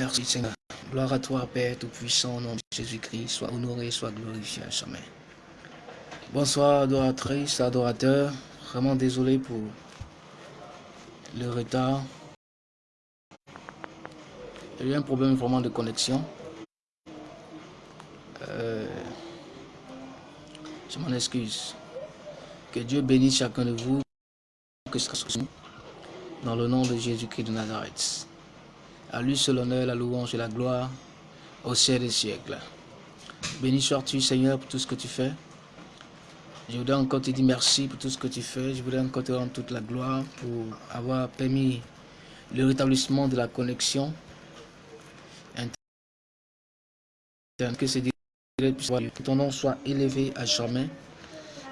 Merci Seigneur. Gloire à toi, Père Tout-Puissant, au nom de Jésus-Christ. Sois honoré, sois glorifié à jamais. Bonsoir, adoratrices, adorateurs. Vraiment désolé pour le retard. Il y a eu un problème vraiment de connexion. Euh, je m'en excuse. Que Dieu bénisse chacun de vous. Que ce soit dans le nom de Jésus-Christ de Nazareth. À lui seul l'honneur, la louange et la gloire au ciel des siècles. Béni sois-tu, Seigneur, pour tout ce que tu fais. Je voudrais encore te dire merci pour tout ce que tu fais. Je voudrais encore te rendre toute la gloire pour avoir permis le rétablissement de la connexion. Que, que ton nom soit élevé à jamais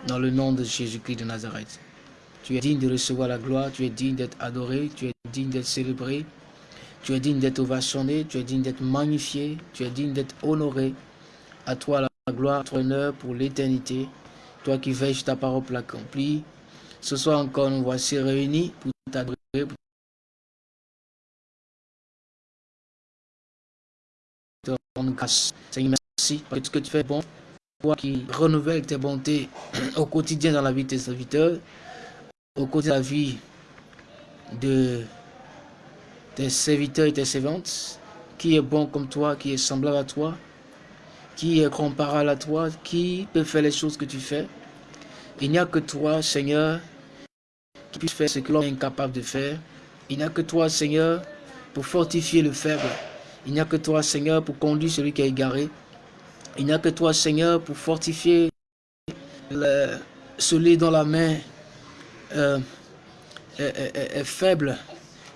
dans le nom de Jésus-Christ de Nazareth. Tu es digne de recevoir la gloire, tu es digne d'être adoré, tu es digne d'être célébré, tu es digne d'être ovationné, tu es digne d'être magnifié, tu es digne d'être honoré. À toi la gloire, ton honneur pour l'éternité. Toi qui veilles ta parole pour l'accomplir. Ce soir encore, nous voici réunis pour t'adorer, pour grâce. Seigneur, merci pour tout ce que tu fais bon. Toi qui renouvelles tes bontés au quotidien dans la vie de tes serviteurs, au quotidien de la vie de tes serviteurs et tes servantes, qui est bon comme toi, qui est semblable à toi, qui est comparable à toi, qui peut faire les choses que tu fais. Il n'y a que toi, Seigneur, qui puisse faire ce que l'homme est incapable de faire. Il n'y a que toi, Seigneur, pour fortifier le faible. Il n'y a que toi, Seigneur, pour conduire celui qui est égaré. Il n'y a que toi, Seigneur, pour fortifier celui dont la main euh, est faible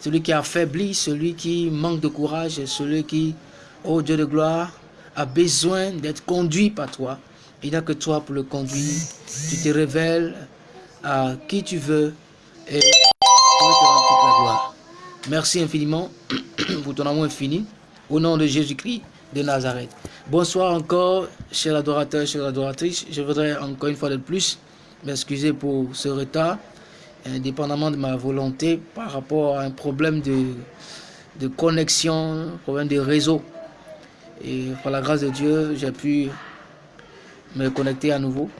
celui qui affaibli, celui qui manque de courage, celui qui, oh Dieu de gloire, a besoin d'être conduit par toi. Il n'y a que toi pour le conduire. Tu te révèles à qui tu veux et tu te rendre toute la gloire. Merci infiniment pour ton amour infini. Au nom de Jésus-Christ de Nazareth. Bonsoir encore, chers adorateurs, chères adoratrices. Je voudrais encore une fois de plus m'excuser pour ce retard indépendamment de ma volonté par rapport à un problème de, de connexion, problème de réseau. Et par la grâce de Dieu, j'ai pu me connecter à nouveau.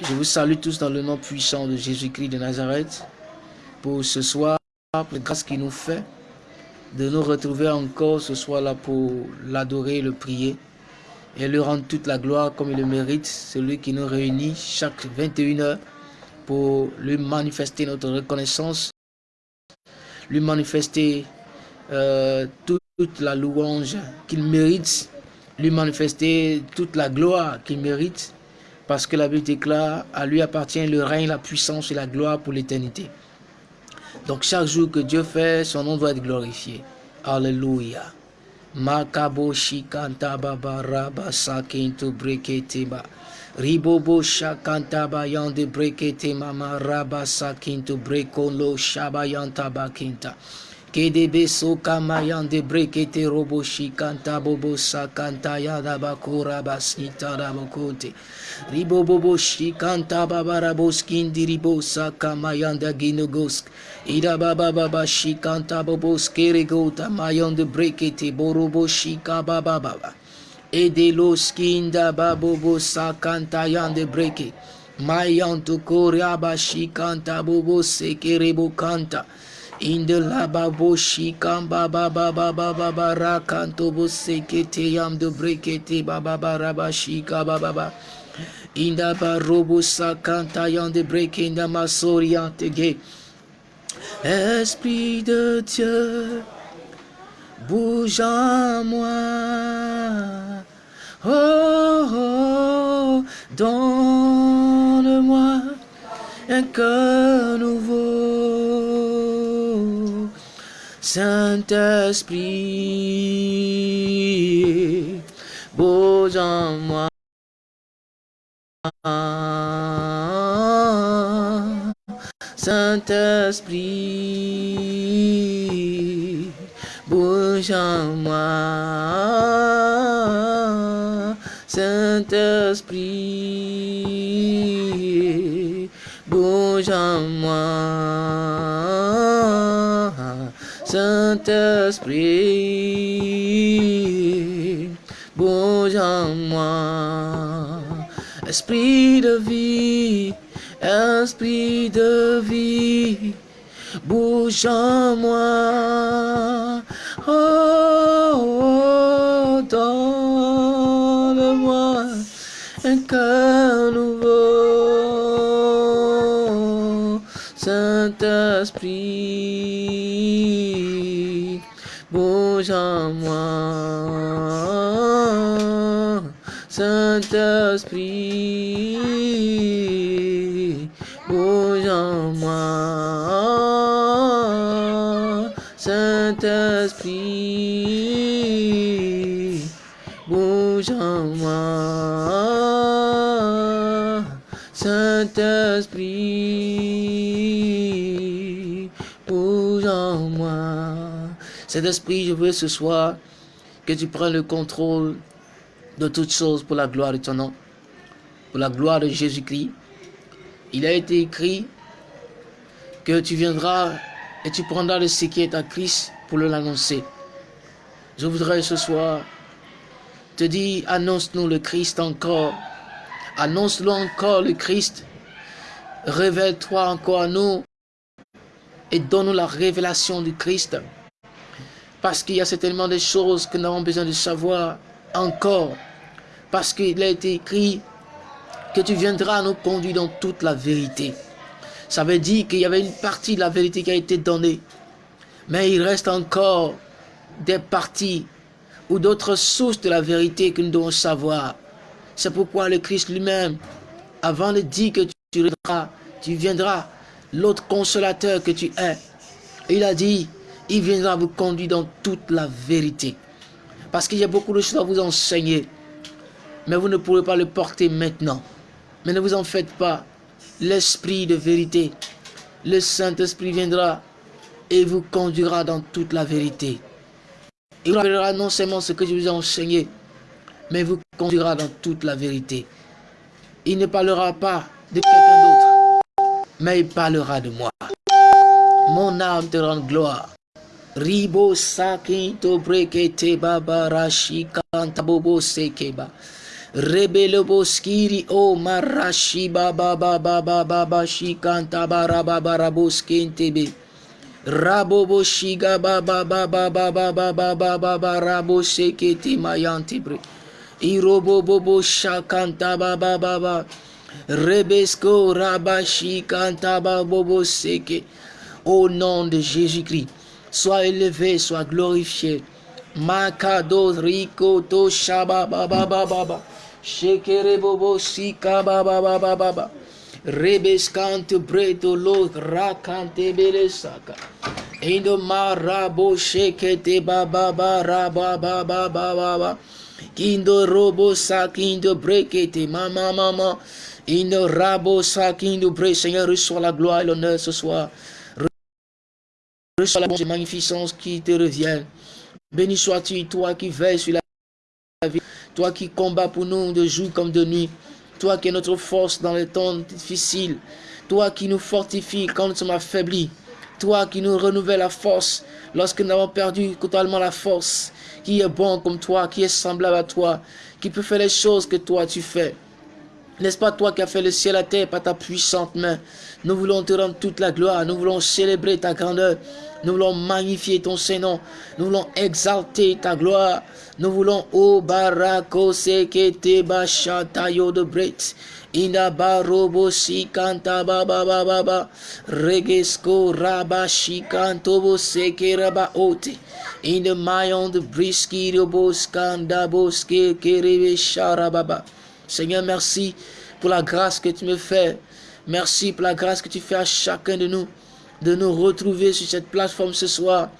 Je vous salue tous dans le nom puissant de Jésus-Christ de Nazareth pour ce soir, pour la grâce qu'il nous fait de nous retrouver encore ce soir-là pour l'adorer, le prier et lui rendre toute la gloire comme il le mérite, celui qui nous réunit chaque 21 heures pour lui manifester notre reconnaissance, lui manifester euh, toute, la louange qu'il mérite, lui manifester toute la gloire qu'il mérite, parce que la Bible déclare, à lui appartient le règne, la puissance et la gloire pour l'éternité. Donc chaque jour que Dieu fait, son nom doit être glorifié. Alléluia. Makabo shikanta. Ribobo shakanta yande brekete mama raba sakinto breko lo shabayanta bakinta. Kedebe soka mayande brekete robo shikanta bobo sakanta yada bakura basita rabokote. Ribobo shikanta babarabos kindi ribo saka mayanda ginogosk. Ida baba baba shikanta bobo skeregota mayande brekete borobo shika baba baba. Edelo skinda babobo sakanta yande breke. Mayanto koreaba shikanta bobo sekerebo kanta. Inde la babo shikamba baba rakanto bo sekete yam de brekete baba baba shika baba baba. Inda barobo sakanta yande breke inda masoriante ge. Esprit de Dieu. Bouge en moi. Oh, oh donne-moi un cœur nouveau. Saint-Esprit, bouge en moi. Saint-Esprit, bouge en moi, Saint-Esprit, bouge en moi, Saint-Esprit, Saint-Esprit, bouge en moi. Esprit de vie, esprit de vie, bouge en moi. Oh, oh donne-moi un cœur nouveau, Saint-Esprit, bouge en moi, Saint-Esprit, Saint-Esprit, je veux ce soir que tu prennes le contrôle de toutes choses pour la gloire de ton nom, pour la gloire de Jésus-Christ. Il a été écrit que tu viendras et tu prendras le ce qui est à Christ pour l'annoncer. Je voudrais ce soir te dire, annonce-nous le Christ encore. Annonce-nous encore le Christ. Révèle-toi encore à nous et donne-nous la révélation du Christ. Parce qu'il y a certainement des choses que nous avons besoin de savoir encore. Parce qu'il a été écrit que tu viendras nous conduire dans toute la vérité. Ça veut dire qu'il y avait une partie de la vérité qui a été donnée. Mais il reste encore des parties ou d'autres sources de la vérité que nous devons savoir. C'est pourquoi le Christ lui-même, avant de dire que tu viendras, tu viendras, l'autre consolateur que tu es, il a dit, il viendra vous conduire dans toute la vérité. Parce qu'il y a beaucoup de choses à vous enseigner, mais vous ne pourrez pas le porter maintenant. Mais ne vous en faites pas. L'Esprit de vérité, le Saint-Esprit viendra et vous conduira dans toute la vérité. Il vous non seulement ce que je vous ai enseigné, mais vous conduira dans toute la vérité. Il ne parlera pas de quelqu'un d'autre, mais il parlera de moi. Mon âme te rend gloire. Ribo sakinto brekete babarashi kantabobo sekeba. Rebele boskiri o marashi baba baba baba bashi kantabara baba boskentebe. Rabobo shiga baba baba baba baba baba rabo sekete mayantibre. Irobo bobo shakanta baba baba. Rebesko rabashi kantaba bobo seke. Au nom de Jésus-Christ, sois élevé, sois glorifié. Makado rico to shaba baba baba. Shekere bobo sika baba baba baba. Rebeskante bredo lo rakante belesaka. Indo marabo shekete baba baba baba baba baba. Kindo robo sakindo brekete mama mama. Indo rabo sakindo bre. Seigneur, reçois la gloire et l'honneur ce soir. Reçois la bonne magnificence qui te revient. Béni sois-tu, toi qui veilles sur la vie, toi qui combats pour nous de jour comme de nuit, toi qui es notre force dans les temps difficiles, toi qui nous fortifies quand nous sommes affaiblis, toi qui nous renouvelles la force lorsque nous avons perdu totalement la force, qui est bon comme toi, qui est semblable à toi, qui peut faire les choses que toi tu fais. N'est-ce pas toi qui as fait le ciel et la terre par ta puissante main? Nous voulons te rendre toute la gloire, nous voulons célébrer ta grandeur, nous voulons magnifier ton Saint-Nom, nous voulons exalter ta gloire, nous voulons o barako sekete bashatayo de bret. Ina barobo sikanta baba baba baba regesko raba shikantobo seke raba ote. In mayon de briski de boskanda boske kerebe sharababa. Seigneur, merci pour la grâce que tu me fais. Merci pour la grâce que tu fais à chacun de nous de nous retrouver sur cette plateforme ce soir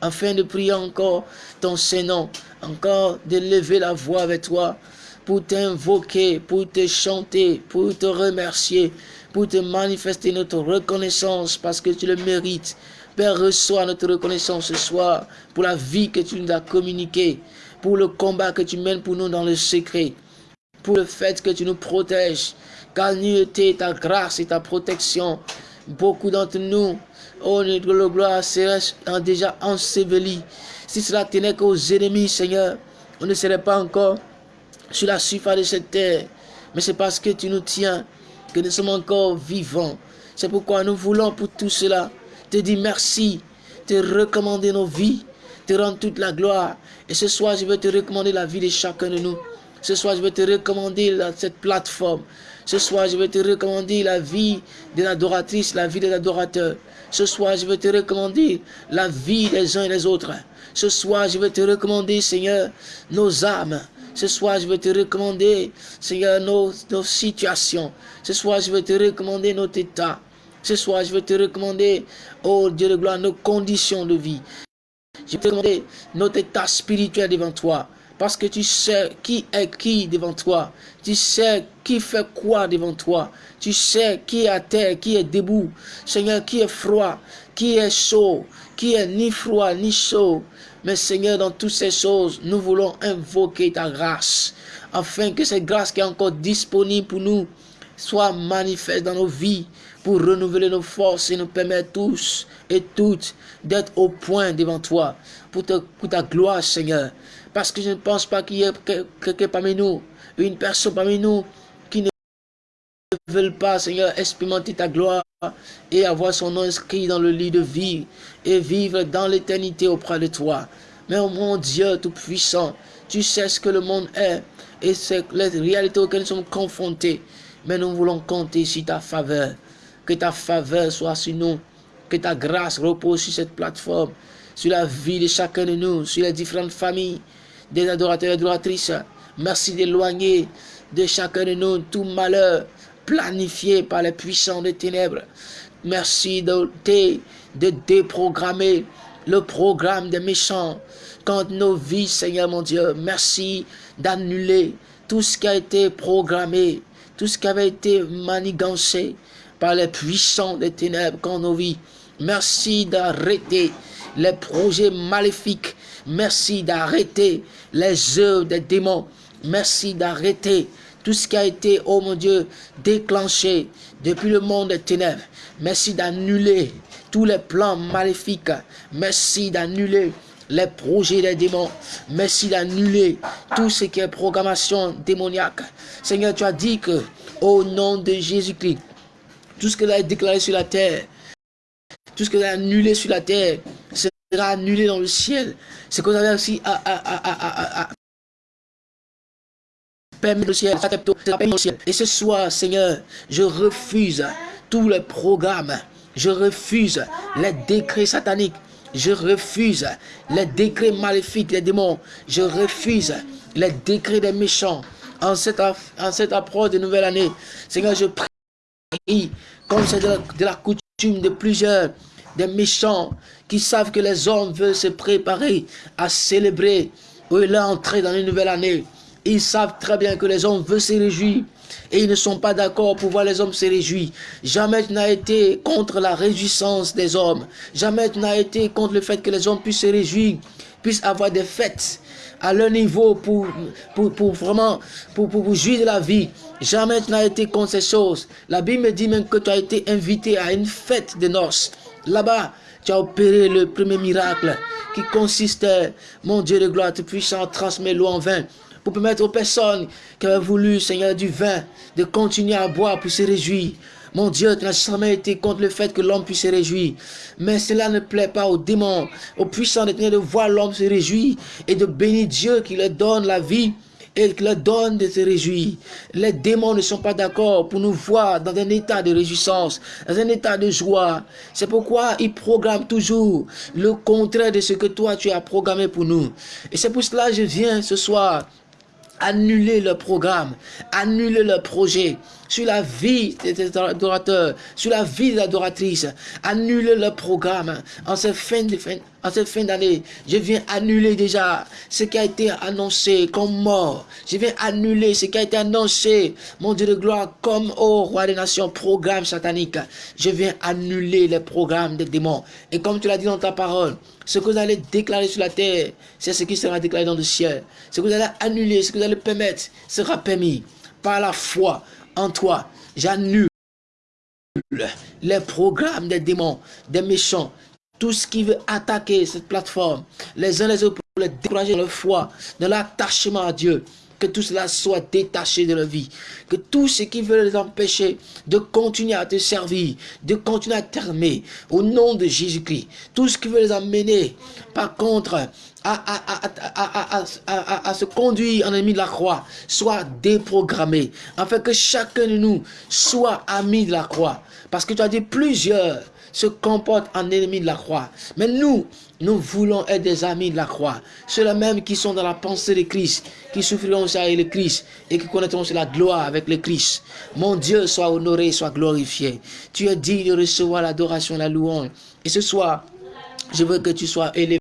afin de prier encore ton Saint-Nom, encore de lever la voix avec toi pour t'invoquer, pour te chanter, pour te remercier, pour te manifester notre reconnaissance parce que tu le mérites. Père, reçois notre reconnaissance ce soir pour la vie que tu nous as communiquée, pour le combat que tu mènes pour nous dans le secret pour le fait que tu nous protèges. Car nulle ta grâce et ta protection. Beaucoup d'entre nous oh, notre gloire serait déjà enseveli. Si cela tenait qu'aux ennemis, Seigneur, on ne serait pas encore sur la surface de cette terre. Mais c'est parce que tu nous tiens que nous sommes encore vivants. C'est pourquoi nous voulons pour tout cela te dire merci, te recommander nos vies, te rendre toute la gloire. Et ce soir, je veux te recommander la vie de chacun de nous. Ce soir, je veux te recommander cette plateforme. Ce soir, je veux te recommander la vie de l'adoratrice, la vie de l'adorateur. Ce soir, je veux te recommander la vie des uns et des autres. Ce soir, je veux te recommander, Seigneur, nos âmes. Ce soir, je veux te recommander, Seigneur, nos, nos situations. Ce soir, je veux te recommander notre état. Ce soir, je veux te recommander, oh Dieu de gloire, nos conditions de vie. Je veux te recommander notre état spirituel devant toi. Parce que tu sais qui est qui devant toi. Tu sais qui fait quoi devant toi. Tu sais qui est à terre, qui est debout. Seigneur, qui est froid, qui est chaud, qui est ni froid ni chaud. Mais Seigneur, dans toutes ces choses, nous voulons invoquer ta grâce. Afin que cette grâce qui est encore disponible pour nous soit manifeste dans nos vies pour renouveler nos forces et nous permettre tous et toutes d'être au point devant toi pour, pour ta gloire, Seigneur. Parce que je ne pense pas qu'il y ait quelqu'un parmi nous, une personne parmi nous qui ne veut pas, Seigneur, expérimenter ta gloire et avoir son nom inscrit dans le lit de vie et vivre dans l'éternité auprès de toi. Mais oh mon Dieu Tout-Puissant, tu sais ce que le monde est et c'est les réalités auxquelles nous sommes confrontés. Mais nous voulons compter sur ta faveur. Que ta faveur soit sur nous. Que ta grâce repose sur cette plateforme, sur la vie de chacun de nous, sur les différentes familles, des adorateurs et adoratrices. Merci d'éloigner de chacun de nous tout malheur planifié par les puissants des ténèbres. Merci de, de déprogrammer le programme des méchants quand nos vies, Seigneur mon Dieu. Merci d'annuler tout ce qui a été programmé, tout ce qui avait été manigancé par les puissants des ténèbres quand nos vies. Merci d'arrêter les projets maléfiques. Merci d'arrêter les œuvres des démons. Merci d'arrêter tout ce qui a été, oh mon Dieu, déclenché depuis le monde des ténèbres. Merci d'annuler tous les plans maléfiques. Merci d'annuler les projets des démons. Merci d'annuler tout ce qui est programmation démoniaque. Seigneur, tu as dit que, au nom de Jésus-Christ, tout ce que tu as déclaré sur la terre, tout ce que tu as annulé sur la terre, sera annulé dans le ciel. C'est que vous avez aussi à, à, à, permettre le ciel, le ciel. Et ce soir, Seigneur, je refuse tous les programmes. Je refuse les décrets sataniques. Je refuse les décrets maléfiques des démons. Je refuse les décrets des méchants. En cette, en cette approche de nouvelle année, Seigneur, je prie, comme c'est de la coutume de plusieurs des méchants qui savent que les hommes veulent se préparer à célébrer ou l'entrée dans une nouvelle année. Ils savent très bien que les hommes veulent se réjouir et ils ne sont pas d'accord pour voir les hommes se réjouir. Jamais tu n'as été contre la réjouissance des hommes. Jamais tu n'as été contre le fait que les hommes puissent se réjouir, puissent avoir des fêtes à leur niveau pour, pour, vraiment pour, pour, jouir de la vie. Jamais tu n'as été contre ces choses. La Bible me dit même que tu as été invité à une fête de noces. Là-bas, tu as opéré le premier miracle qui consistait, mon Dieu de gloire, tout puissant, transmettre l'eau en vin pour permettre aux personnes qui avaient voulu, Seigneur, du vin, de continuer à boire pour se réjouir. Mon Dieu, tu n'as jamais été contre le fait que l'homme puisse se réjouir. Mais cela ne plaît pas aux démons, aux puissants de de voir l'homme se réjouir et de bénir Dieu qui leur donne la vie et qui leur donne de se réjouir. Les démons ne sont pas d'accord pour nous voir dans un état de réjouissance, dans un état de joie. C'est pourquoi ils programment toujours le contraire de ce que toi tu as programmé pour nous. Et c'est pour cela que je viens ce soir annuler le programme, annuler le projet sur la vie des adorateurs, sur la vie des adoratrices, annuler le programme en cette fin de en cette fin d'année. Je viens annuler déjà ce qui a été annoncé comme mort. Je viens annuler ce qui a été annoncé, mon Dieu de gloire, comme au roi des nations, programme satanique. Je viens annuler les programmes des démons. Et comme tu l'as dit dans ta parole, ce que vous allez déclarer sur la terre, c'est ce qui sera déclaré dans le ciel. Ce que vous allez annuler, ce que vous allez permettre, sera permis par la foi en toi. J'annule les programmes des démons, des méchants, tout ce qui veut attaquer cette plateforme, les uns les autres pour les décourager dans leur foi, dans l'attachement à Dieu, que tout cela soit détaché de leur vie. Que tout ce qui veut les empêcher de continuer à te servir, de continuer à t'aimer, au nom de Jésus-Christ. Tout ce qui veut les amener, par contre, à, à, se conduire en ennemi de la croix, soit déprogrammé. Afin que chacun de nous soit ami de la croix. Parce que tu as dit plusieurs se comportent en ennemi de la croix. Mais nous, nous voulons être des amis de la croix. Ceux-là même qui sont dans la pensée de Christ, qui souffriront aussi avec le Christ et qui connaîtront aussi la gloire avec le Christ. Mon Dieu soit honoré, soit glorifié. Tu es digne de recevoir l'adoration, la louange. Et ce soir, je veux que tu sois élevé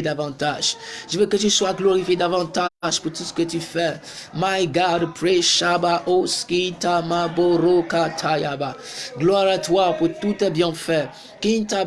davantage. Je veux que tu sois glorifié davantage pour tout ce que tu fais. My God, pray Shaba Oskita Maboroka Tayaba. Gloire à toi pour tout tes bienfaits. Kinta.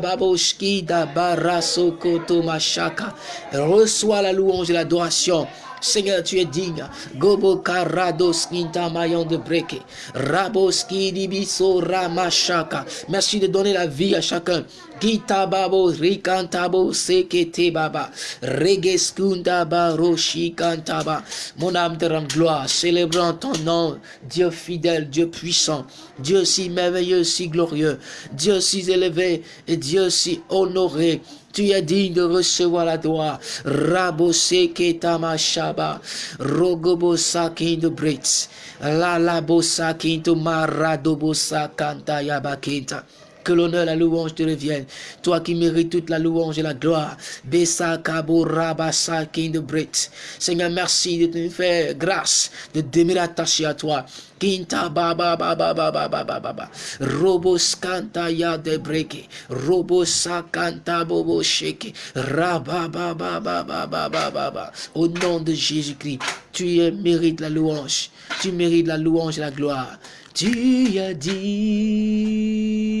Reçois la louange et l'adoration. Seigneur, tu es digne. Gobo karados mayon de breke. Raboski dibiso ramashaka. Merci de donner la vie à chacun. Gita babo rikantabo sekete baba. Regeskunda baroshi kantaba. Mon âme te rend gloire, célébrant ton nom, Dieu fidèle, Dieu puissant, Dieu si merveilleux, si glorieux, Dieu si élevé et Dieu si honoré. Tu es digne de recevoir la gloire. Rabose ketama shaba. Rogobo sakin de brits. La la bosa kinto maradobosa kanta yabakinta. Que l'honneur la louange te reviennent. Toi qui mérites toute la louange et la gloire. Besa kabo rabasa de brit. Seigneur, merci de te faire grâce, de demeurer attaché à toi. Kinta baba baba baba baba baba. Robos kanta ya de breke. Robos kanta bobo sheke. Raba baba baba baba baba. Au nom de Jésus-Christ, tu mérites la louange. Tu mérites la louange et la gloire. Tu as dit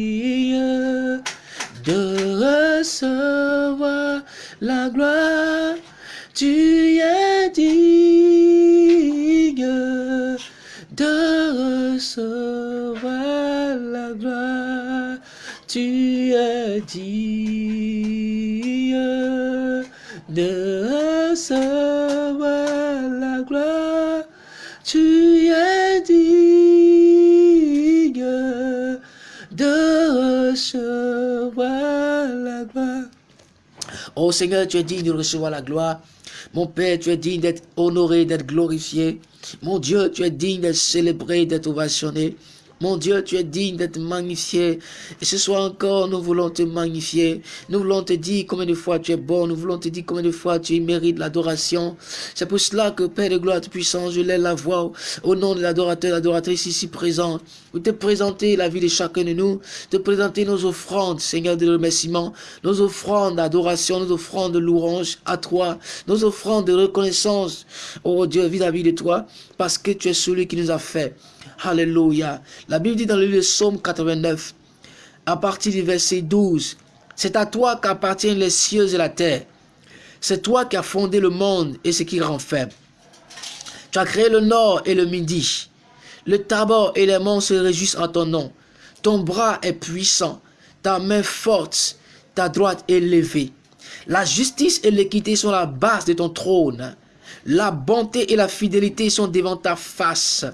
de recevoir la gloire. Tu as dit de recevoir la gloire. Tu as dit de recevoir Oh Seigneur, tu es digne de recevoir la gloire. Mon Père, tu es digne d'être honoré, d'être glorifié. Mon Dieu, tu es digne d'être célébré, d'être ovationné. Mon Dieu, tu es digne d'être magnifié. Et ce soir encore, nous voulons te magnifier. Nous voulons te dire combien de fois tu es bon. Nous voulons te dire combien de fois tu mérites l'adoration. C'est pour cela que Père de gloire puissant, je lève la voix au nom de l'adorateur, l'adoratrice ici présent. Pour te présenter la vie de chacun de nous. Te présenter nos offrandes, Seigneur de remerciement. Nos offrandes d'adoration, nos offrandes de louange à toi. Nos offrandes de reconnaissance, oh Dieu, vis-à-vis -vis de toi. Parce que tu es celui qui nous a fait. Alléluia. La Bible dit dans le livre de Psaume 89, à partir du verset 12, C'est à toi qu'appartiennent les cieux et la terre. C'est toi qui as fondé le monde et ce qui renferme. Tu as créé le nord et le midi. Le tabac et les monts se réjouissent en ton nom. Ton bras est puissant, ta main forte, ta droite élevée. La justice et l'équité sont la base de ton trône. La bonté et la fidélité sont devant ta face.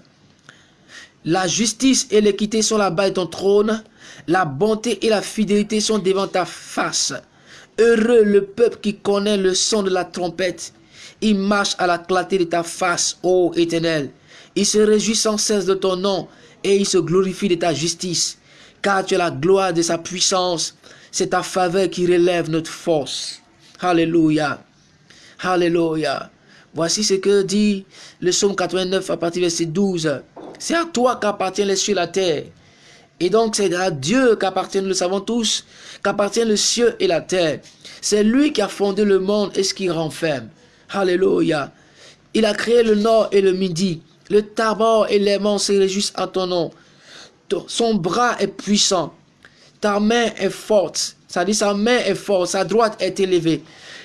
La justice et l'équité sont là-bas de ton trône. La bonté et la fidélité sont devant ta face. Heureux le peuple qui connaît le son de la trompette. Il marche à la clarté de ta face, ô Éternel. Il se réjouit sans cesse de ton nom et il se glorifie de ta justice. Car tu es la gloire de sa puissance. C'est ta faveur qui relève notre force. Alléluia. Alléluia. Voici ce que dit le psaume 89 à partir du verset 12. C'est à toi qu'appartient les cieux et la terre. Et donc c'est à Dieu qu'appartient, nous le savons tous, qu'appartient le ciel et la terre. C'est lui qui a fondé le monde et ce qui renferme. Alléluia. Il a créé le nord et le midi. Le tabac et les monts se réjouissent à ton nom. Son bras est puissant. Ta main est forte. Ça dit sa main est forte, sa droite est élevée.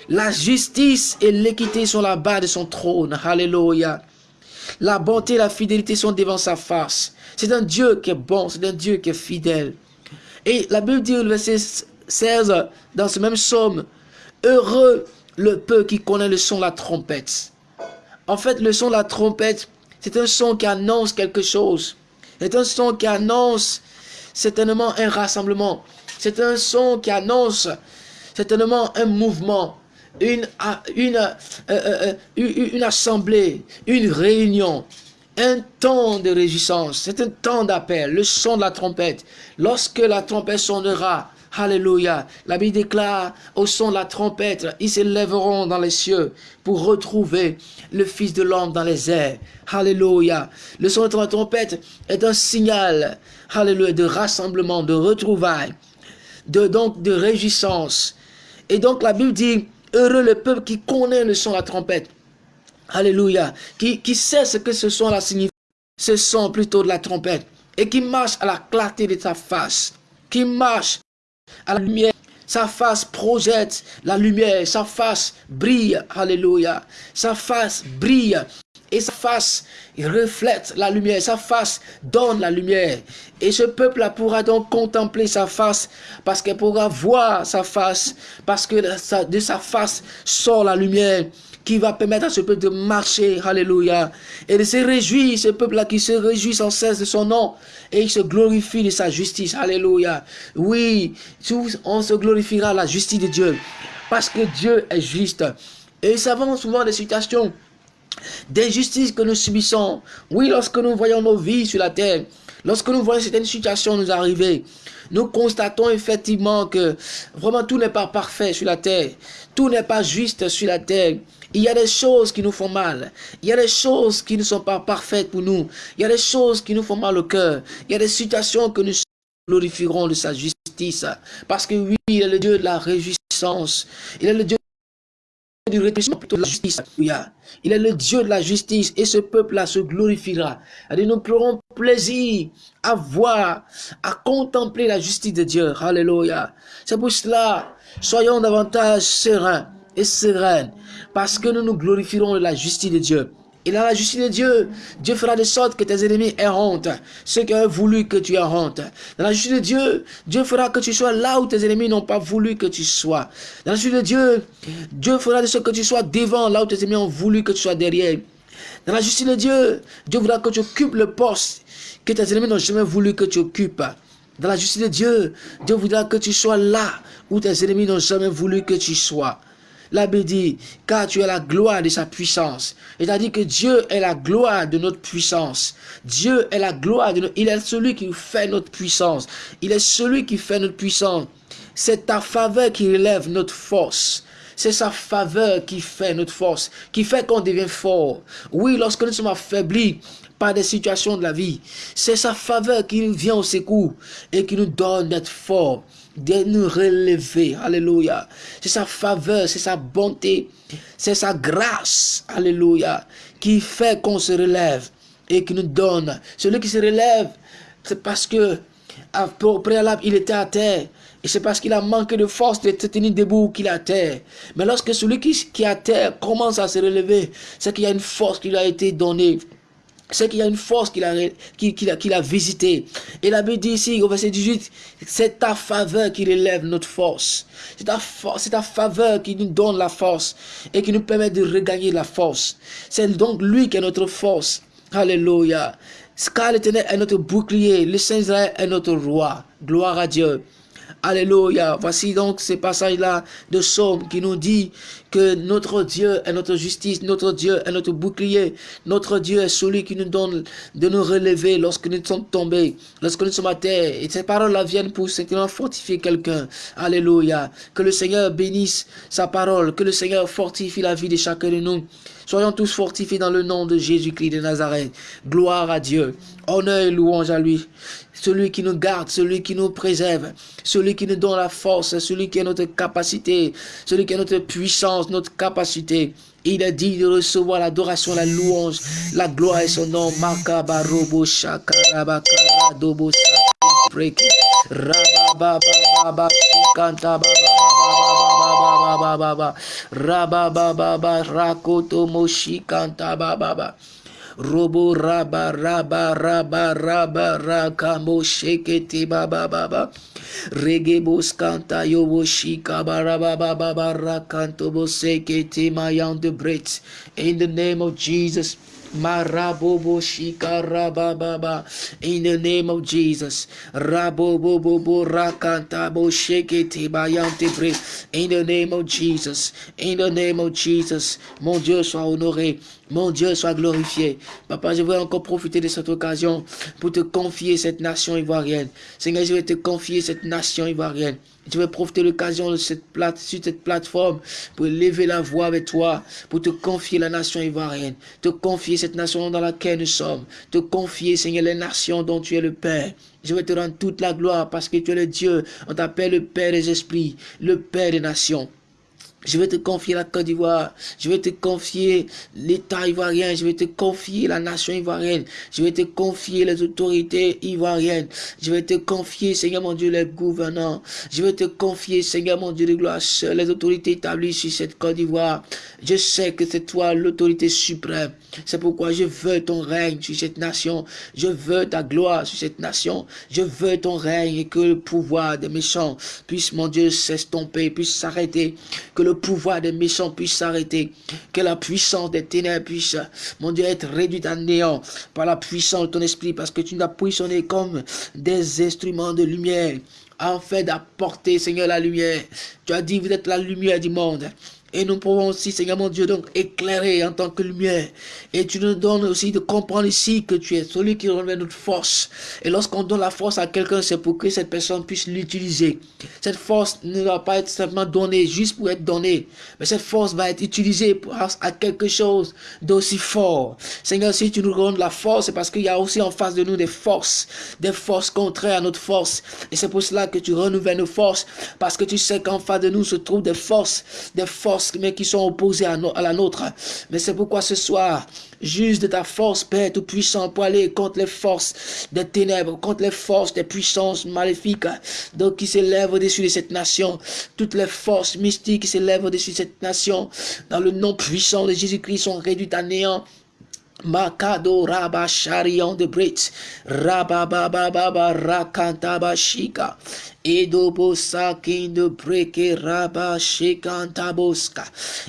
La justice et l'équité sont la bas de son trône. Alléluia. La bonté et la fidélité sont devant sa face. C'est un Dieu qui est bon, c'est un Dieu qui est fidèle. Et la Bible dit au verset 16, dans ce même psaume, Heureux le peu qui connaît le son de la trompette. En fait, le son de la trompette, c'est un son qui annonce quelque chose. C'est un son qui annonce certainement un rassemblement. C'est un son qui annonce certainement un mouvement, une, une, euh, euh, euh, une assemblée, une réunion, un temps de réjouissance, c'est un temps d'appel, le son de la trompette. Lorsque la trompette sonnera, Alléluia. La Bible déclare au son de la trompette, ils s'élèveront dans les cieux pour retrouver le Fils de l'homme dans les airs. Alléluia. Le son de la trompette est un signal, Alléluia, de rassemblement, de retrouvailles, de, donc de réjouissance. Et donc la Bible dit, heureux le peuple qui connaît le son de la trompette. Alléluia. Qui, sait ce que ce son là signifie? Ce son plutôt de la trompette. Et qui marche à la clarté de sa face. Qui marche à la lumière. Sa face projette la lumière. Sa face brille. Alléluia. Sa face brille et sa face reflète la lumière, sa face donne la lumière. Et ce peuple-là pourra donc contempler sa face, parce qu'elle pourra voir sa face, parce que de sa face sort la lumière qui va permettre à ce peuple de marcher, alléluia, et de se réjouir, ce peuple-là qui se réjouit sans cesse de son nom, et il se glorifie de sa justice, alléluia. Oui, on se glorifiera la justice de Dieu, parce que Dieu est juste. Et nous savons souvent des situations d'injustice que nous subissons. Oui, lorsque nous voyons nos vies sur la terre, lorsque nous voyons certaines situations nous arriver, nous constatons effectivement que vraiment tout n'est pas parfait sur la terre. Tout n'est pas juste sur la terre. Il y a des choses qui nous font mal. Il y a des choses qui ne sont pas parfaites pour nous. Il y a des choses qui nous font mal au cœur. Il y a des situations que nous glorifierons de sa justice. Parce que oui, il est le Dieu de la réjouissance. Il est le Dieu du plutôt de la justice. Il est le Dieu de la justice et ce peuple-là se glorifiera. Nous prendrons plaisir à voir, à contempler la justice de Dieu. Alléluia. C'est pour cela, soyons davantage sereins et sereines parce que nous nous glorifierons de la justice de Dieu. Et dans la justice de Dieu, Dieu fera de sorte que tes ennemis aient honte. Ceux qui ont voulu que tu aies honte. Dans la justice de Dieu, Dieu fera que tu sois là où tes ennemis n'ont pas voulu que tu sois. Dans la justice de Dieu, Dieu fera de sorte que tu sois devant là où tes ennemis ont voulu que tu sois derrière. Dans la justice de Dieu, Dieu voudra que tu occupes le poste que tes ennemis n'ont jamais voulu que tu occupes. Dans la justice de Dieu, Dieu voudra que tu sois là où tes ennemis n'ont jamais voulu que tu sois. La Bible dit, car tu es la gloire de sa puissance. C'est-à-dire que Dieu est la gloire de notre puissance. Dieu est la gloire de notre... Il est celui qui fait notre puissance. Il est celui qui fait notre puissance. C'est ta faveur qui relève notre force. C'est sa faveur qui fait notre force, qui fait qu'on devient fort. Oui, lorsque nous sommes affaiblis par des situations de la vie, c'est sa faveur qui nous vient au secours et qui nous donne d'être forts de nous relever. Alléluia. C'est sa faveur, c'est sa bonté, c'est sa grâce. Alléluia. Qui fait qu'on se relève et qui nous donne. Celui qui se relève, c'est parce que au préalable, il était à terre. Et c'est parce qu'il a manqué de force de se tenir debout qu'il est à terre. Mais lorsque celui qui, qui est à terre commence à se relever, c'est qu'il y a une force qui lui a été donnée c'est qu'il y a une force qu'il a, qu'il a, qu'il a visité. Et la Bible dit ici, au verset 18, c'est ta faveur qui relève notre force. C'est ta, ta faveur qui nous donne la force et qui nous permet de regagner la force. C'est donc lui qui est notre force. Alléluia. Car l'éternel est notre bouclier, le Saint Israël est notre roi. Gloire à Dieu. Alléluia. Voici donc ces passages-là de Somme qui nous dit que notre Dieu est notre justice, notre Dieu est notre bouclier, notre Dieu est celui qui nous donne de nous relever lorsque nous sommes tombés, lorsque nous sommes à terre. Et ces paroles-là viennent pour simplement fortifier quelqu'un. Alléluia. Que le Seigneur bénisse sa parole, que le Seigneur fortifie la vie de chacun de nous. Soyons tous fortifiés dans le nom de Jésus-Christ de Nazareth. Gloire à Dieu. Honneur et louange à lui. Celui qui nous garde, celui qui nous préserve, celui qui nous donne la force, celui qui est notre capacité, celui qui est notre puissance, notre capacité. Il est dit de recevoir l'adoration, la louange, la gloire et son nom. Robo raba raba raba raba rakamo shekete baba baba. Regebos kanta yobo shika baraba baba barakanto bosekete mayan de bret. In the name of Jesus. Marabobo shikarababa. In the name of Jesus. Rabobobo rakantabo shekete bayante pre. In the name of Jesus. In the name of Jesus. Mon Dieu soit honoré. Mon Dieu soit glorifié. Papa, je veux encore profiter de cette occasion pour te confier cette nation ivoirienne. Seigneur, je vais te confier cette nation ivoirienne. Je vais profiter de l'occasion plate, sur cette plateforme pour lever la voix avec toi, pour te confier la nation ivoirienne, te confier cette nation dans laquelle nous sommes, te confier, Seigneur, les nations dont tu es le Père. Je vais te rendre toute la gloire parce que tu es le Dieu. On t'appelle le Père des esprits, le Père des nations. Je vais te confier la Côte d'Ivoire. Je vais te confier l'État ivoirien. Je vais te confier la nation ivoirienne. Je vais te confier les autorités ivoiriennes. Je vais te confier, Seigneur mon Dieu, les gouvernants. Je vais te confier, Seigneur mon Dieu de gloire, les autorités établies sur cette Côte d'Ivoire. Je sais que c'est toi l'autorité suprême. C'est pourquoi je veux ton règne sur cette nation. Je veux ta gloire sur cette nation. Je veux ton règne et que le pouvoir des méchants puisse, mon Dieu, s'estomper, puisse s'arrêter. Que le pouvoir des méchants puisse s'arrêter. Que la puissance des ténèbres puisse, mon Dieu, être réduite à néant par la puissance de ton esprit. Parce que tu nous as puissonné comme des instruments de lumière. Fait d'apporter, Seigneur, la lumière. Tu as dit, vous êtes la lumière du monde. Et nous pouvons aussi, Seigneur mon Dieu, donc éclairer en tant que lumière. Et tu nous donnes aussi de comprendre ici que tu es celui qui revêt notre force. Et lorsqu'on donne la force à quelqu'un, c'est pour que cette personne puisse l'utiliser. Cette force ne doit pas être simplement donnée juste pour être donnée. Mais cette force va être utilisée pour, à quelque chose d'aussi fort. Seigneur, si tu nous donnes la force, c'est parce qu'il y a aussi en face de nous des forces. Des forces contraires à notre force. Et c'est pour cela que tu renouvelles nos forces. Parce que tu sais qu'en face de nous se trouvent des forces. Des forces mais qui sont opposés à, la nôtre. Mais c'est pourquoi ce soir, juste de ta force, Père Tout-Puissant, pour aller contre les forces des ténèbres, contre les forces des puissances maléfiques, donc qui s'élèvent au-dessus de cette nation, toutes les forces mystiques qui s'élèvent au-dessus de cette nation, dans le nom puissant de Jésus-Christ, sont réduites à néant. Makado Raba Sharion de Brit, Rabababa Rakantaba Shika, Idobo sakin de breke raba shikantaboska.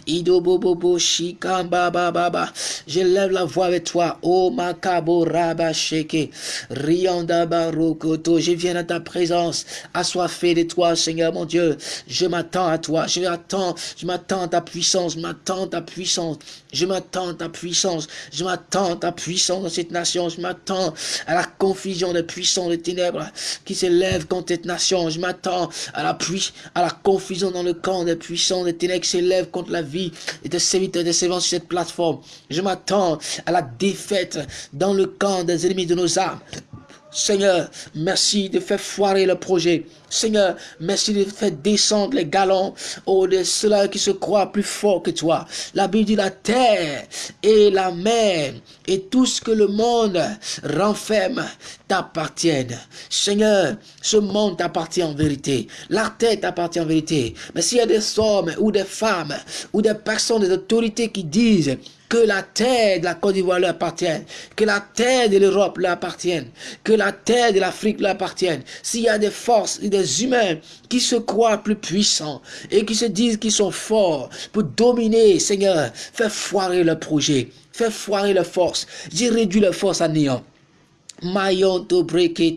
Idobobo shikamba baba. Je lève la voix avec toi. Oh makabo raba sheke. Rianda barokoto. Je viens à ta présence. Assoiffé de toi, Seigneur mon Dieu. Je m'attends à toi. Je m'attends. Je m'attends à ta puissance. Je m'attends à ta puissance. Je m'attends à ta puissance. Je m'attends à ta puissance dans cette nation. Je m'attends à la confusion des puissants des ténèbres qui s'élèvent contre cette nation je m'attends à la pluie, à la confusion dans le camp des puissants des ténèbres qui s'élèvent contre la vie et des serviteurs des servants sur cette plateforme. Je m'attends à la défaite dans le camp des ennemis de nos âmes. Seigneur, merci de faire foirer le projet. Seigneur, merci de faire descendre les galons oh, de ceux qui se croient plus forts que toi. La Bible dit la terre et la mer et tout ce que le monde renferme t'appartiennent. Seigneur, ce monde t'appartient en vérité. La terre t'appartient en vérité. Mais s'il y a des hommes ou des femmes ou des personnes, des autorités qui disent que la terre de la Côte d'Ivoire leur appartienne, que la terre de l'Europe leur appartienne, que la terre de l'Afrique leur appartienne. S'il y a des forces des humains qui se croient plus puissants et qui se disent qu'ils sont forts pour dominer, Seigneur, fais foirer le projet, fais foirer leur force, j'ai réduit leur force à néant.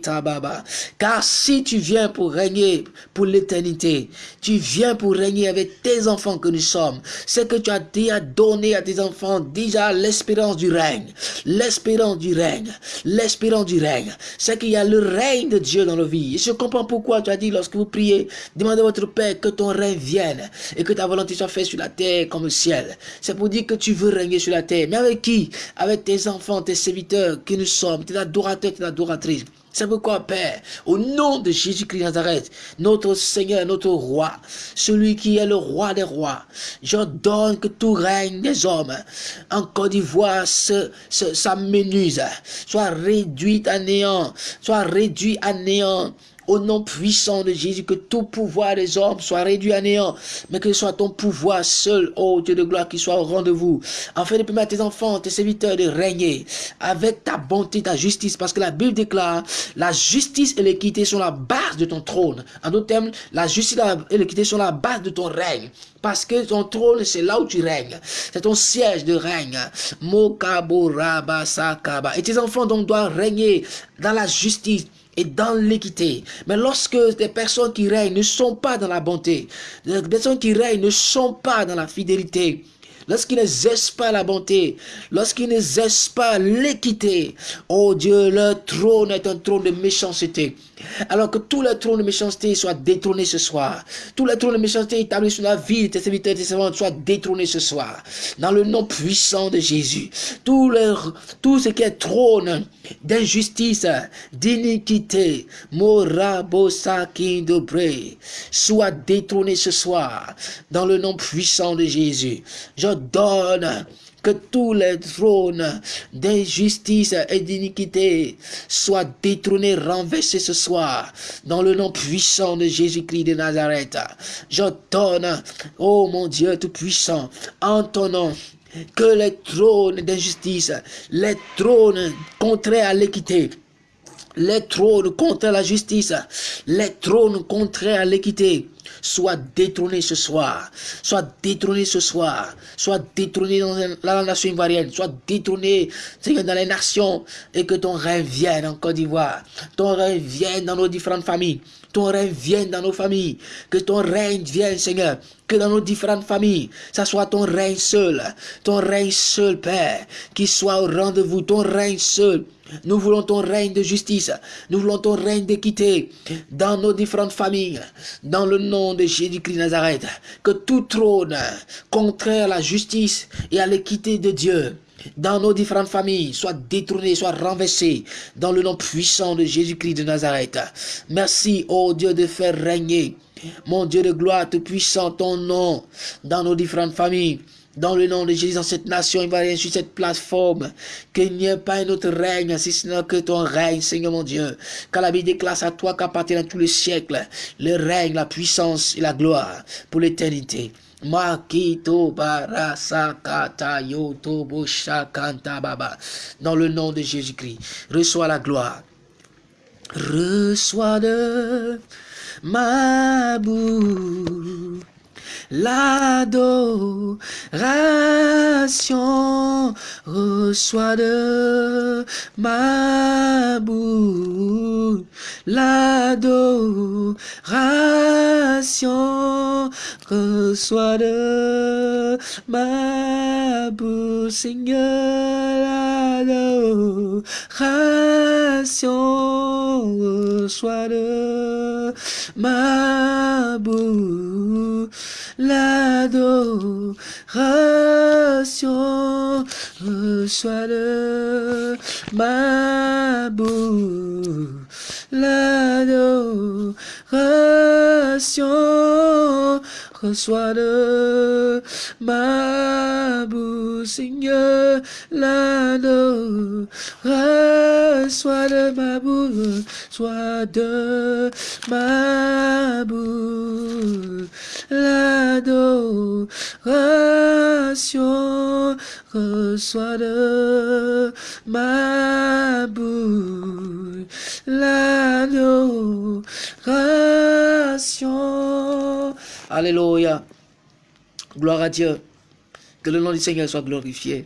Tababa. Car si tu viens pour régner pour l'éternité, tu viens pour régner avec tes enfants que nous sommes. C'est que tu as déjà donné à tes enfants déjà l'espérance du règne. L'espérance du règne. L'espérance du règne. C'est qu'il y a le règne de Dieu dans nos vies. Et je comprends pourquoi tu as dit lorsque vous priez, demandez à votre Père que ton règne vienne et que ta volonté soit faite sur la terre comme au ciel. C'est pour dire que tu veux régner sur la terre. Mais avec qui? Avec tes enfants, tes serviteurs que nous sommes, tes adorateurs adorateur C'est pourquoi, Père, au nom de Jésus-Christ Nazareth, notre Seigneur, notre Roi, celui qui est le Roi des rois, j'ordonne que tout règne des hommes en Côte d'Ivoire s'amenuise, soit réduit à néant, soit réduit à néant au nom puissant de Jésus, que tout pouvoir des hommes soit réduit à néant, mais que ce soit ton pouvoir seul, ô Dieu de gloire, qui soit au rendez-vous, afin de permettre à tes enfants, tes serviteurs de régner avec ta bonté, ta justice, parce que la Bible déclare, la justice et l'équité sont la base de ton trône. En d'autres termes, la justice et l'équité sont la base de ton règne. Parce que ton trône, c'est là où tu règnes. C'est ton siège de règne. Sakaba. Et tes enfants donc doivent régner dans la justice et dans l'équité. Mais lorsque des personnes qui règnent ne sont pas dans la bonté, des personnes qui règnent ne sont pas dans la fidélité, lorsqu'ils n'exercent pas la bonté, lorsqu'ils n'exercent pas l'équité, oh Dieu, leur trône est un trône de méchanceté. Alors que tous les trônes de méchanceté soient détrônés ce soir. Tous les trônes de méchanceté établis sur la vie de tes serviteurs et tes servantes soient détrônés ce soir. Dans le nom puissant de Jésus. Tout, tout ce qui est trône d'injustice, d'iniquité, soit détrôné ce soir. Dans le nom puissant de Jésus. Je donne que tous les trônes d'injustice et d'iniquité soient détrônés, renversés ce soir, dans le nom puissant de Jésus-Christ de Nazareth. J'ordonne, oh mon Dieu tout-puissant, en ton nom, que les trônes d'injustice, les trônes contraires à l'équité, les trônes contre la justice, les trônes contraires à l'équité, soit détrôné ce soir, soit détrôné ce soir, soit détrôné dans la nation ivoirienne, soit détrôné dans les nations. Et que ton règne vienne en Côte d'Ivoire, ton règne vienne dans nos différentes familles, ton règne vienne dans nos familles, que ton règne vienne Seigneur, que dans nos différentes familles, ça soit ton règne seul, ton règne seul Père, qui soit au rendez-vous, ton règne seul, nous voulons ton règne de justice. Nous voulons ton règne d'équité dans nos différentes familles. Dans le nom de Jésus-Christ Nazareth. Que tout trône contraire à la justice et à l'équité de Dieu dans nos différentes familles soit détourné, soit renversé dans le nom puissant de Jésus-Christ de Nazareth. Merci, ô Dieu, de faire régner, mon Dieu de gloire, tout puissant, ton nom dans nos différentes familles. Dans le nom de Jésus, dans cette nation rien sur cette plateforme, qu'il n'y ait pas un autre règne, si ce n'est que ton règne, Seigneur mon Dieu. Car la Bible déclare à toi qu'appartient à tous les siècles, le règne, la puissance et la gloire pour l'éternité. Makito shakanta baba. Dans le nom de Jésus-Christ, reçois la gloire. Reçois de ma bouche l'adoration reçoit de ma bouche. L'adoration reçoit de ma bouche. Seigneur l'adoration reçoit de ma bouche l'adoration reçoit de ma bouche l'adoration reçoit de ma Seigneur, l'anneau, reçois de ma bouche, soit de ma bouche, l'adoration, reçoit de ma bouche, Alléluia. Gloire à Dieu. Que le nom du Seigneur soit glorifié.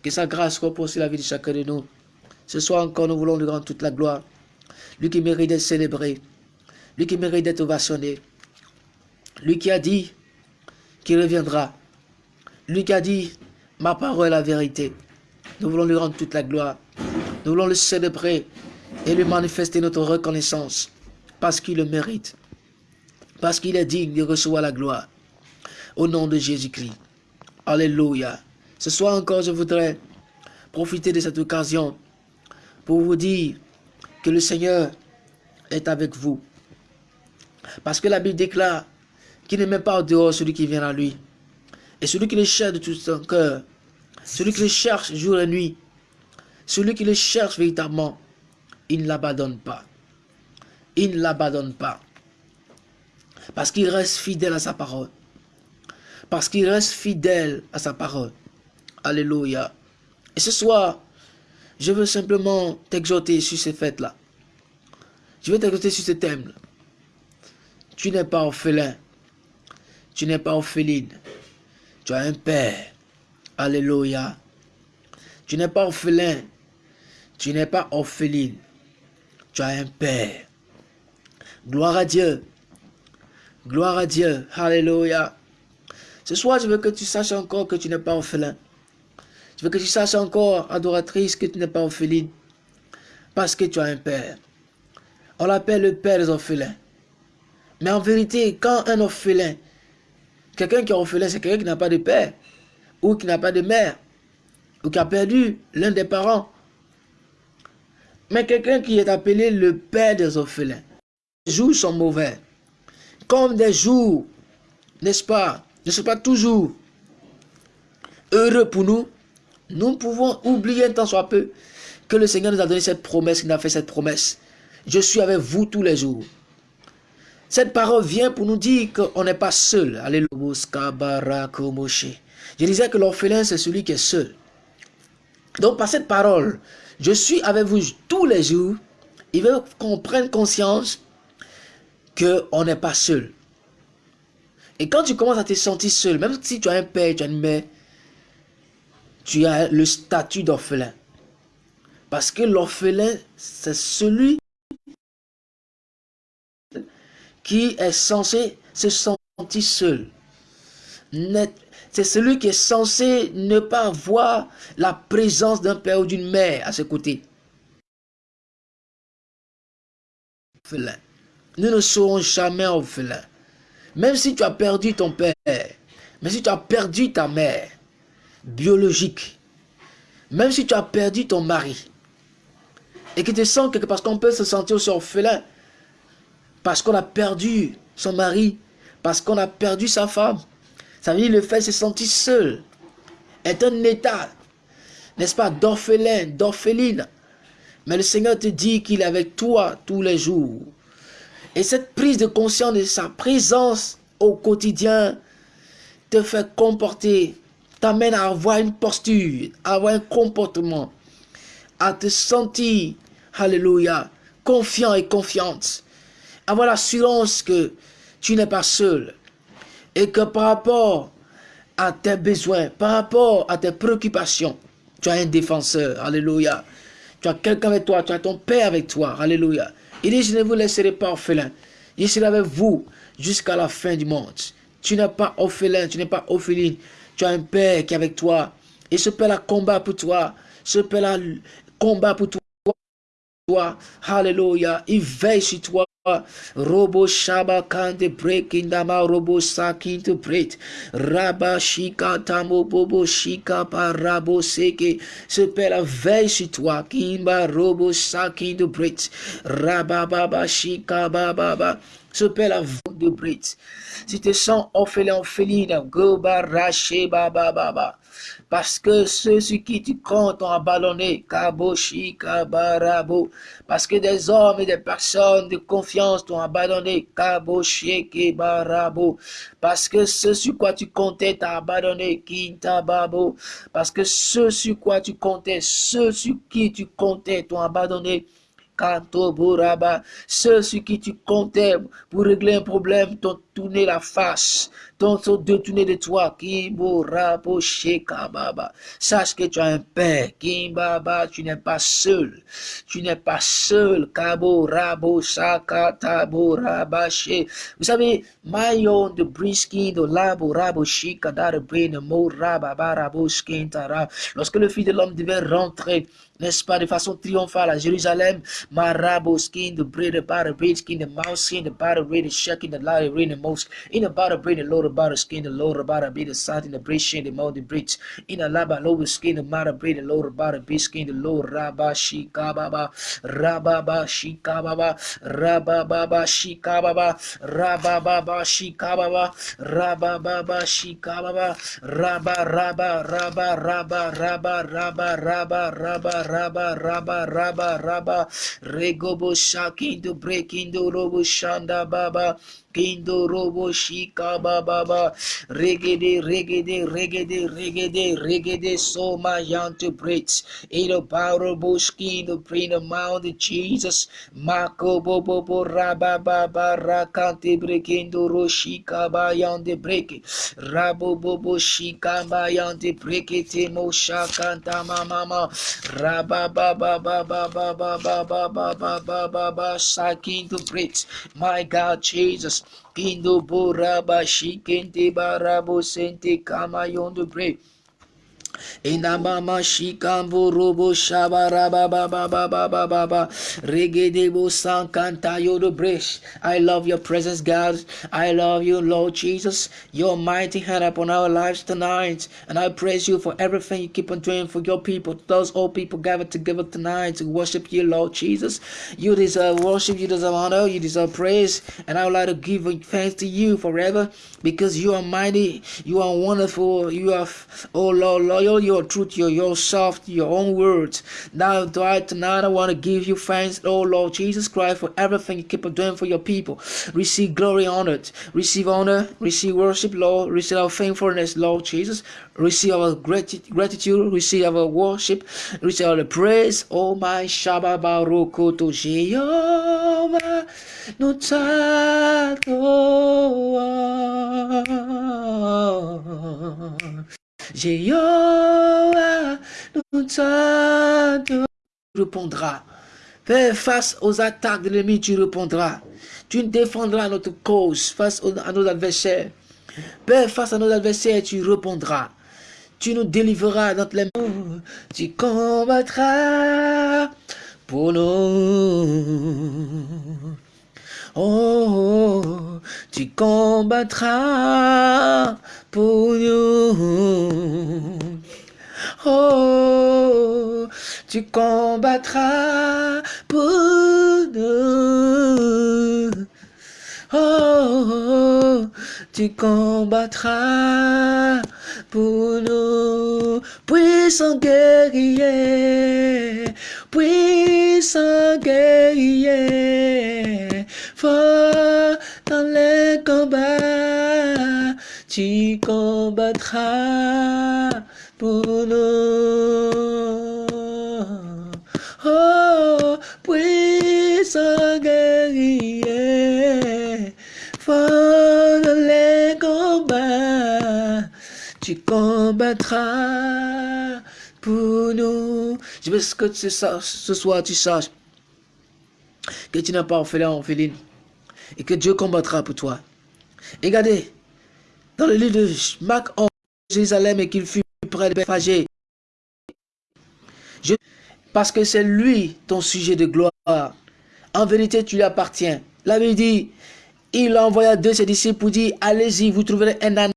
Que sa grâce repose sur la vie de chacun de nous. Ce soir encore, nous voulons lui rendre toute la gloire. Lui qui mérite d'être célébré. Lui qui mérite d'être ovationné. Lui qui a dit qu'il reviendra. Lui qui a dit, ma parole est la vérité. Nous voulons lui rendre toute la gloire. Nous voulons le célébrer et lui manifester notre reconnaissance parce qu'il le mérite parce qu'il est digne de recevoir la gloire. Au nom de Jésus-Christ. Alléluia. Ce soir encore, je voudrais profiter de cette occasion pour vous dire que le Seigneur est avec vous. Parce que la Bible déclare qu'il ne met pas au dehors celui qui vient à lui. Et celui qui le cherche de tout son cœur, celui qui le cherche jour et nuit, celui qui le cherche véritablement, il ne l'abandonne pas. il ne l'abandonne pas. Parce qu'il reste fidèle à sa parole. Parce qu'il reste fidèle à sa parole. Alléluia. Et ce soir, je veux simplement t'exhorter sur ces fêtes-là. Je veux t'exhorter sur ce thème. -là. Tu n'es pas orphelin. Tu n'es pas orpheline. Tu as un père. Alléluia. Tu n'es pas orphelin. Tu n'es pas orpheline. Tu as un père. Gloire à Dieu. Gloire à Dieu. Alléluia. Ce soir, je veux que tu saches encore que tu n'es pas orphelin. Je veux que tu saches encore, adoratrice, que tu n'es pas orpheline. Parce que tu as un père. On l'appelle le père des orphelins. Mais en vérité, quand un orphelin, quelqu'un qui est orphelin, c'est quelqu'un qui n'a pas de père, ou qui n'a pas de mère, ou qui a perdu l'un des parents. Mais quelqu'un qui est appelé le père des orphelins, les jours sont mauvais. Comme des jours, n'est-ce pas, ne sont pas toujours heureux pour nous, nous pouvons oublier un temps soit peu que le Seigneur nous a donné cette promesse, qu'il a fait cette promesse. Je suis avec vous tous les jours. Cette parole vient pour nous dire qu'on n'est pas seul. Je disais que l'orphelin, c'est celui qui est seul. Donc, par cette parole, je suis avec vous tous les jours. Il veut qu'on prenne conscience qu'on n'est pas seul. Et quand tu commences à te sentir seul, même si tu as un père, tu as une mère, tu as le statut d'orphelin. Parce que l'orphelin, c'est celui qui est censé se sentir seul. C'est celui qui est censé ne pas voir la présence d'un père ou d'une mère à ses côtés. Nous ne serons jamais orphelins. Même si tu as perdu ton père, même si tu as perdu ta mère biologique, même si tu as perdu ton mari, et que tu sens que parce qu'on peut se sentir aussi orphelin, parce qu'on a perdu son mari, parce qu'on a perdu sa femme, ça veut dire le fait de se sentir seul, est un état, n'est-ce pas, d'orphelin, d'orpheline. Mais le Seigneur te dit qu'il est avec toi tous les jours. Et cette prise de conscience de sa présence au quotidien te fait comporter, t'amène à avoir une posture, à avoir un comportement, à te sentir, alléluia, confiant et confiante, avoir l'assurance que tu n'es pas seul et que par rapport à tes besoins, par rapport à tes préoccupations, tu as un défenseur, alléluia. Tu as quelqu'un avec toi, tu as ton Père avec toi, alléluia. Il dit, je ne vous laisserai pas orphelin. Je serai avec vous jusqu'à la fin du monde. Tu n'es pas orphelin, tu n'es pas orpheline. Tu as un Père qui est avec toi. Et ce Père a combat pour toi. Ce Père a combat pour toi. Alléluia. Il veille sur toi. Robo shaba kante breaking dama robo sakin to break. Raba shika tamo bobo shika rabo seke. Ce père veille sur toi. Kimba robo sakin to break. Raba baba shika baba ba. De break. Si te sens orphelin, orpheline, rache baba baba. Parce que ceux sur qui tu comptes ont abandonné, Kaboshi, Kabarabo. Parce que des hommes et des personnes de confiance t'ont abandonné, Kaboshi, Kebarabo. Parce que ceux sur quoi tu comptais t'ont abandonné, Kintababo. Parce que ceux sur quoi tu comptais, ceux sur qui tu comptais t'ont abandonné, ceux sur qui tu comptais pour régler un problème t'ont tourné la face, t'ont détourné de toi. Sache que tu as un père. Kimbaba, tu n'es pas seul. Tu n'es pas seul. Kabo Rabo Sakatabo Rabache. Vous savez, Mayon de Briskin de Labo Rabo Shikadar Brain Mo Rababarabo Skintara. Lorsque le fils de l'homme devait rentrer n'est-ce pas, de façon triomphale à Jérusalem. Marabo skin, the bread, the bar, the skin, the mouse skin, the bar, the shaking, the light, the most. In the brain, the Lord about the skin, the Lord about the be the side in the breast, the mouth, the bridge. In a laba, lower skin, the matter brain, the Lord about the be skin, the Lord Rabba Shikababa, Rababa Shikababa, Rababa Shikababa, Rababa Shikababa, Rababa Shikababa, Rabba Rabba Rabba Rabba Rabba Rabba Rabba Rabba raba raba raba raba. Regobo shakindo brekindo robo shanda baba. Kindo robo shika baba regede regede regede regede regede so my young to breaks in the power bushki the brain of mount Jesus mako bobo bo raba baba rakante brekindo roshika ba yande break rabo bobo shika ba yande break te mo shakanta mama raba baba baba baba baba baba baba sakin to breaks my God Jesus Kindo boraba shikente barabo sente kama yondo break. Inamama shikambo robo shabaraba baba baba baba regedebo sankanta yodo bresh. I love your presence, God. I love you, Lord Jesus. Your mighty hand upon our lives tonight. And I praise you for everything you keep on doing for your people. Those all people gathered together tonight to worship you, Lord Jesus. You deserve worship, you deserve honor, you deserve praise. And I would like to give thanks to you forever because you are mighty, you are wonderful, you are, oh Lord, loyal, you your truth, your yourself, your own words. Now, tonight, I want to give you thanks, oh Lord Jesus Christ, for everything you keep on doing for your people. Receive glory, honor, receive honor, receive worship, Lord, receive our thankfulness, Lord Jesus. Receive our gratitude, receive our worship, receive our praise. Oh my Shabbat Baruch to Jehovah, Jéhovah, nous Tu répondras. Fais face aux attaques de l'ennemi, tu répondras. Tu défendras notre cause face à nos adversaires. Père, face à nos adversaires, tu répondras. Tu nous délivreras dans les mains. Tu combattras pour nous. Oh, tu combattras pour nous. Oh, tu combattras pour nous. Oh, tu combattras pour nous. Puissant guerrier, puissant guerrier, dans les combats, tu combattras pour nous. Oh, puissant guerrier, fort dans les combats, tu combattras pour nous. Je veux que ce soir tu saches que tu n'as pas orphelin, orpheline, et que Dieu combattra pour toi. Et regardez, dans le livre de Marc en Jérusalem et qu'il fut près de Bethphagée, parce que c'est lui ton sujet de gloire. En vérité, tu lui appartiens. La Bible dit, il envoya deux de ses disciples pour dire, allez-y, vous trouverez un âne